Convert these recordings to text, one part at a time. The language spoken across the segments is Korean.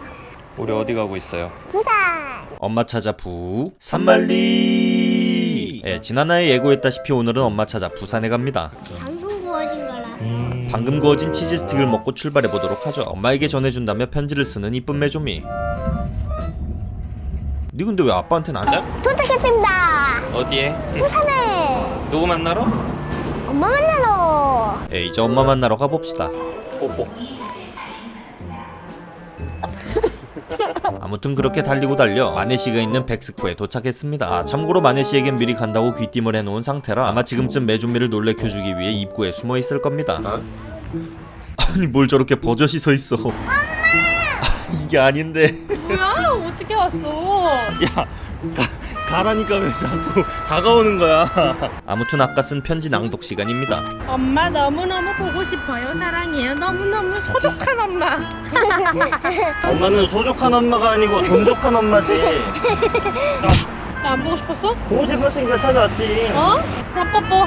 우리 어디 가고 있어요? 부산. 엄마 찾아 부 산말리. 예, 지난화에 예고했다시피 오늘은 엄마 찾아 부산에 갑니다. 방송 구워진 거라. 방금 구워진 치즈 스틱을 먹고 출발해 보도록 하죠. 엄마에게 전해준다며 편지를 쓰는 이쁜 메조미. 니 근데 왜 아빠한테는 안 돼? 도착했습니다. 어디에? 부산에. 누구 만나러? 엄마 만나러. 예, 이제 엄마 만나러 가봅시다. 뽀뽀 아무튼 그렇게 달리고 달려 마네시가 있는 백스코에 도착했습니다. 아 참고로 마네시에겐 미리 간다고 귀띔을 해놓은 상태라 아마 지금쯤 메준미를 놀래켜주기 위해 입구에 숨어 있을 겁니다. 아니 뭘 저렇게 버젓이 서 있어? 엄마! 이게 아닌데. 뭐야? 어떻게 왔어? 야 가, 가라니까 왜 자꾸 다가오는 거야 아무튼 아까 쓴 편지 낭독 시간입니다 엄마 너무너무 보고 싶어요. 사랑해요. 너무너무 소중한 엄마. 엄마는 소족한 엄마가 아니고 돈족한 엄마지 나 안 보고 싶었어? 보고 싶었으니까 찾아왔지 어? 그럼 뽀뽀.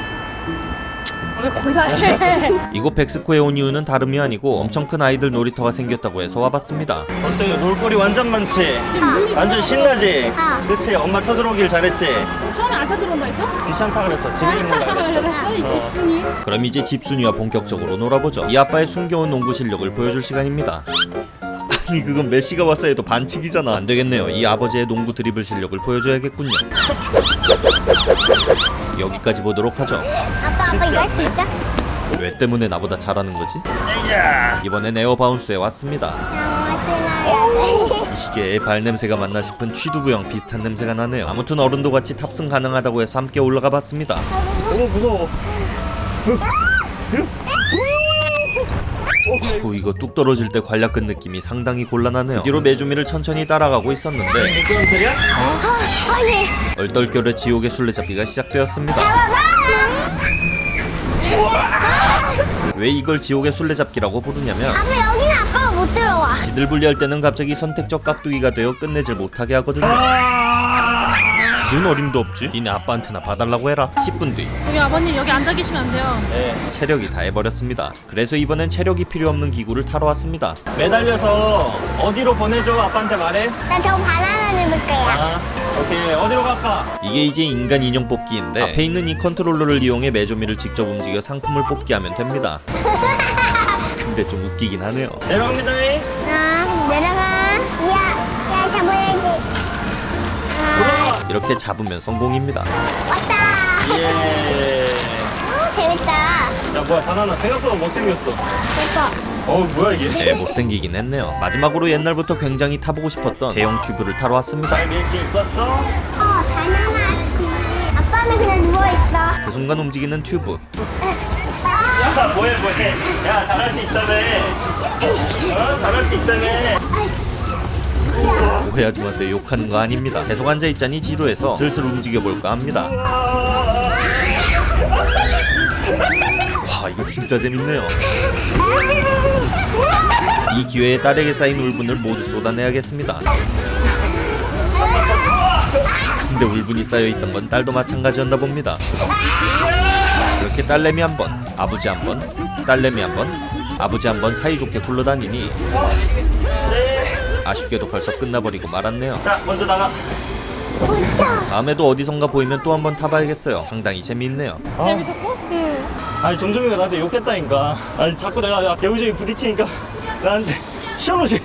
아, 왜 거기 다 해? 이곳 백스코에 온 이유는 다름이 아니고 엄청 큰 아이들 놀이터가 생겼다고 해서 와봤습니다 어때 놀거리 완전 많지? 완전 신나지? 아. 그치 엄마 찾으러 오길 잘했지? 처음에 안 찾으러 온다 했어? 귀찮다 그랬어 집에 있는다 그랬어 그랬어? 이 집순이. 그럼 이제 집순이와 본격적으로 놀아보죠 이 아빠의 숨겨온 농구 실력을 보여줄 시간입니다 아니 그건 메시가 왔어 해도 반칙이잖아. 안되겠네요. 이 아버지의 농구 드리블 실력을 보여줘야겠군요. 여기까지 보도록 하죠. 아빠 아빠 이거 할 수 있어? 왜 때문에 나보다 잘하는 거지? 이번엔 에어바운스에 왔습니다. 이게 발냄새가 맞나 싶은 취두부형 비슷한 냄새가 나네요. 아무튼 어른도 같이 탑승 가능하다고 해서 함께 올라가 봤습니다. 너무 무서워 후 이거 뚝 떨어질 때 관략근 느낌이 상당히 곤란하네요 그 뒤로 메주미를 천천히 따라가고 있었는데 얼떨결에 지옥의 술래잡기가 시작되었습니다 왜 이걸 지옥의 술래잡기라고 부르냐면 아빠 여기는 아빠가 못 들어와 지들 분리할 때는 갑자기 선택적 깍두기가 되어 끝내질 못하게 하거든요. 눈 어림도 없지? 니네 아빠한테나 봐달라고 해라. 10분 뒤 저기 아버님 여기 앉아 계시면 안 돼요. 체력이 다해버렸습니다. 그래서 이번엔 체력이 필요 없는 기구를 타러 왔습니다. 매달려서 어디로 보내줘? 아빠한테 말해. 난 저 바나나 집을 거야 아, 오케이 어디로 갈까? 이게 이제 인간 인형 뽑기인데 앞에 있는 이 컨트롤러를 이용해 메조미를 직접 움직여 상품을 뽑기 하면 됩니다. 근데 좀 웃기긴 하네요. 내려갑니다. 이렇게 잡으면 성공입니다. 왔다. 예. 어, 재밌다. 야 뭐야 바나나 생각보다 못생겼어. 됐어. 어 뭐야 이게? 네. 못생기긴 했네요. 마지막으로 옛날부터 굉장히 타보고 싶었던 대형 튜브를 타러 왔습니다. 잘밀수 있었어? 어 바나나 씨. 아빠는 그냥 누워있어. 그 순간 움직이는 튜브. 아, 야 뭐해 뭐해. 야 잘할 수 있다며. 어? 잘할 수 있다며. 아이씨 오해하지 마세요. 욕하는 거 아닙니다. 계속 앉아있자니 지루해서 슬슬 움직여볼까 합니다. 와 이거 진짜 재밌네요. 이 기회에 딸에게 쌓인 울분을 모두 쏟아내야겠습니다. 근데 울분이 쌓여있던 건 딸도 마찬가지였나 봅니다. 이렇게 딸내미 한 번, 아버지 한 번, 딸내미 한 번, 아버지 한번 사이좋게 굴러다니니 아쉽게도 벌써 끝나버리고 말았네요. 자 먼저 나가. 다음에도 어디선가 보이면 또 한번 타봐야겠어요. 상당히 재미있네요. 재밌었어? 응 아니 정정이가 나한테 욕했다니까. 아니 자꾸 내가 여기저기 부딪히니까 나한테 시원하지.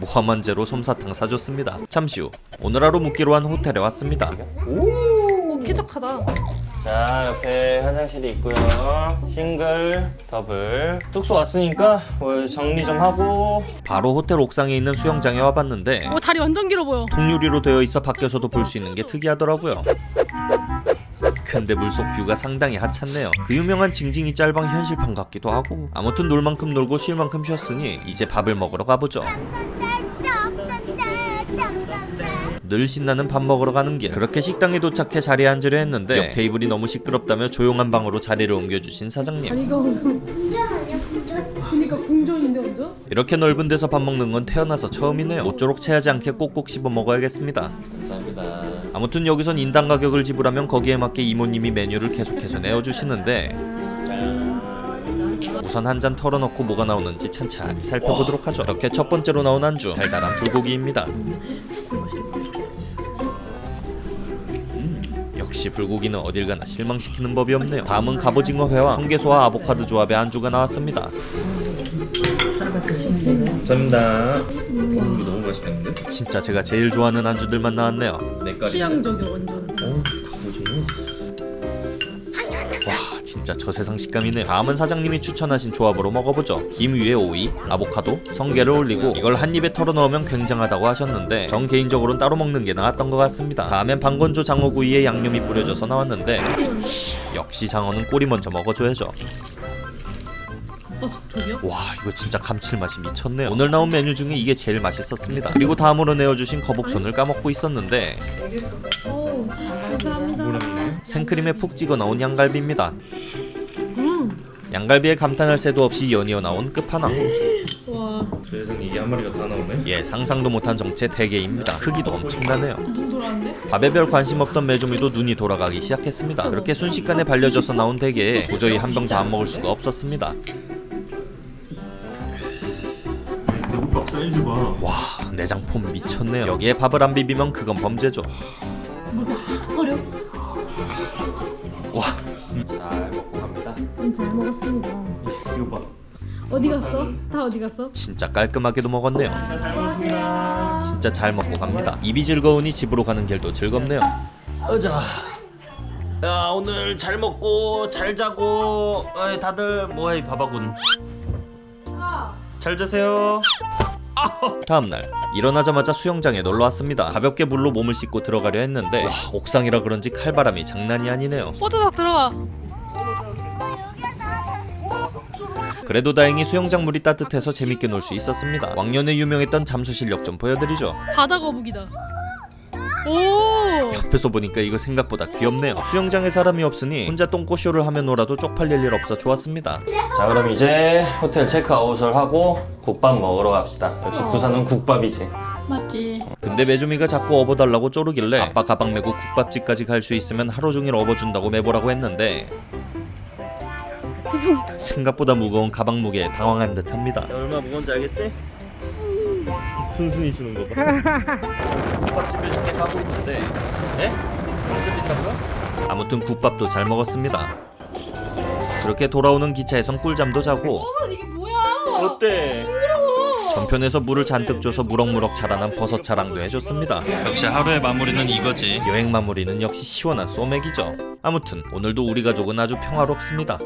모함한제로 솜사탕 사줬습니다. 잠시 후 오늘 하루 묵기로 한 호텔에 왔습니다. 오, 쾌적하다. 자 옆에 화장실이 있고요. 싱글 더블. 숙소 왔으니까 뭐 정리 좀 하고. 바로 호텔 옥상에 있는 수영장에 와봤는데 오, 다리 완전 길어 보여. 통유리로 되어 있어 밖에서도 볼 수 있는 게 특이하더라고요. 근데 물속 뷰가 상당히 하찮네요. 그 유명한 징징이 짤방 현실판 같기도 하고 아무튼 놀 만큼 놀고 쉴 만큼 쉬었으니 이제 밥을 먹으러 가보죠 늘 신나는 밥 먹으러 가는 길. 그렇게 식당에 도착해 자리에 앉으려 했는데 옆 테이블이 너무 시끄럽다며 조용한 방으로 자리를 옮겨주신 사장님. 다리가 무슨. 그니까 궁전인데 완전? 이렇게 넓은 데서 밥 먹는 건 태어나서 처음이네요. 모쪼록 체하지 않게 꼭꼭 씹어 먹어야겠습니다. 감사합니다. 아무튼 여기선 인당 가격을 지불하면 거기에 맞게 이모님이 메뉴를 계속해서 내어주시는데 우선 한 잔 털어놓고 뭐가 나오는지 찬찬히 살펴보도록 하죠. 이렇게 첫 번째로 나온 안주 달달한 불고기입니다 역시 불고기는 어딜 가나 실망시키는 법이 없네요 다음은 갑오징어 회와 청개소와 아보카도 조합의 안주가 나왔습니다 감사합니다. 너무 맛있겠는데? 진짜 제가 제일 좋아하는 안주들만 나왔네요 내깔이. 취향적이야 완전 진짜 저세상 식감이네요 다음은 사장님이 추천하신 조합으로 먹어보죠. 김 위에 오이, 아보카도, 성게를 올리고 이걸 한 입에 털어 넣으면 굉장하다고 하셨는데 전 개인적으로는 따로 먹는 게 나았던 것 같습니다. 다음엔 방건조 장어구이에 양념이 뿌려져서 나왔는데 역시 장어는 꼬리 먼저 먹어줘야죠 버섯 저기요? 와 이거 진짜 감칠맛이 미쳤네요 오늘 나온 메뉴 중에 이게 제일 맛있었습니다 그리고 다음으로 내어주신 거북손을 까먹고 있었는데 오 감사합니다 생크림에 푹 찍어 나온 양갈비입니다 음. 양갈비에 감탄할 새도 없이 연이어 나온 끝판왕 와 세상에 이게 한 마리가 다 나오네. 예, 상상도 못한 정체 대게입니다. 크기도 엄청나네요. 눈? 밥에 별 관심 없던 메조미도 눈이 돌아가기 시작했습니다. 그렇게 순식간에 발려져서 나온 대게에 도저히 한 병 다 안 먹을 수가 없었습니다. 사이즈 봐. 와, 내장폼 미쳤네요. 여기에 밥을 안 비비면 그건 범죄죠. 뭐가 거려? 와, 잘 먹고 갑니다. 음, 잘 먹었습니다 이거 봐. 어디 갔어? 다 어디 갔어? 진짜 깔끔하게도 먹었네요. 진짜 잘 먹고 갑니다. 입이 즐거우니 집으로 가는 길도 즐겁네요. 어자. 야 오늘 잘 먹고 잘 자고 어이, 다들 뭐해 바바군. 잘 자세요. 다음날 일어나자마자 수영장에 놀러 왔습니다. 가볍게 물로 몸을 씻고 들어가려 했는데 와, 옥상이라 그런지 칼바람이 장난이 아니네요. 호두닥 들어가 그래도 다행히 수영장 물이 따뜻해서 재밌게 놀 수 있었습니다. 왕년에 유명했던 잠수 실력 좀 보여드리죠. 바다 거북이다 오 옆에서 보니까 이거 생각보다 귀엽네요. 수영장에 사람이 없으니 혼자 똥꼬쇼를 하며 놀아도 쪽팔릴 일 없어 좋았습니다. 자 그럼 이제 호텔 체크아웃을 하고 국밥 먹으러 갑시다. 역시 부산은 국밥이지. 맞지 근데 메주미가 자꾸 업어달라고 쪼르길래 아빠 가방 메고 국밥집까지 갈 수 있으면 하루 종일 업어준다고 매보라고 했는데 생각보다 무거운 가방 무게에 당황한 듯합니다. 얼마 무거운지 알겠지? 순순히 주는 거 봐. 국밥집에 이렇게 가고 있는데 에? 언제 빈다고요? 아무튼 국밥도 잘 먹었습니다. 그렇게 돌아오는 기차에선 꿀잠도 자고 뭐야 어때? 전편에서 물을 잔뜩 줘서 무럭무럭 자라난 버섯 자랑도 해줬습니다. 역시 하루의 마무리는 이거지. 여행 마무리는 역시 시원한 소맥이죠. 아무튼 오늘도 우리 가족은 아주 평화롭습니다.